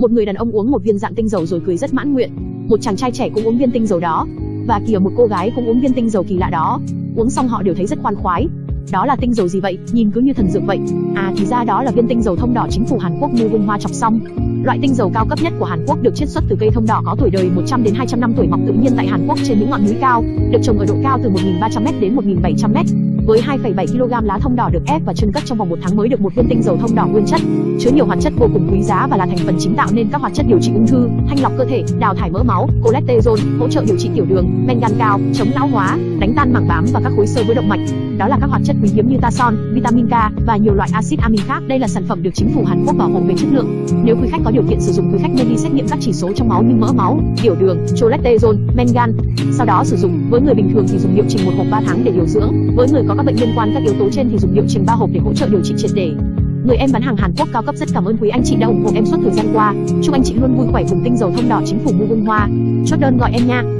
Một người đàn ông uống một viên dạng tinh dầu rồi cười rất mãn nguyện. Một chàng trai trẻ cũng uống viên tinh dầu đó. Và kìa một cô gái cũng uống viên tinh dầu kỳ lạ đó. Uống xong họ đều thấy rất khoan khoái. Đó là tinh dầu gì vậy? Nhìn cứ như thần dược vậy. À thì ra đó là viên tinh dầu thông đỏ chính phủ Hàn Quốc mua vung hoa chọc xong. Loại tinh dầu cao cấp nhất của Hàn Quốc được chiết xuất từ cây thông đỏ có tuổi đời 100 đến 200 năm tuổi mọc tự nhiên tại Hàn Quốc trên những ngọn núi cao, được trồng ở độ cao từ 1.300m đến 1.700m. Với 2,7 kg lá thông đỏ được ép và chưng cất trong vòng một tháng mới được một viên tinh dầu thông đỏ nguyên chất, chứa nhiều hoạt chất vô cùng quý giá và là thành phần chính tạo nên các hoạt chất điều trị ung thư, thanh lọc cơ thể, đào thải mỡ máu, cholesterol, hỗ trợ điều trị tiểu đường, men gan cao, chống lão hóa, đánh tan mảng bám và các khối xơ vữa động mạch. Đó là các hoạt chất quý hiếm như tason, vitamin K và nhiều loại axit amin khác. Đây là sản phẩm được chính phủ Hàn Quốc bảo hộ về chất lượng. Nếu quý khách có điều kiện sử dụng, quý khách nên đi xét nghiệm các chỉ số trong máu như mỡ máu, tiểu đường, cholesterol, men gan. Sau đó sử dụng. Với người bình thường thì dùng liệu trình một hộp 3 tháng để điều dưỡng. Với người có các bệnh liên quan các yếu tố trên thì dùng liệu trình ba hộp để hỗ trợ điều trị triệt để. Người em bán hàng Hàn Quốc cao cấp rất cảm ơn quý anh chị đã ủng hộ em suốt thời gian qua. Chúc anh chị luôn vui khỏe cùng tinh dầu thông đỏ chính phủ mua bông Hoa. Chốt đơn gọi em nha.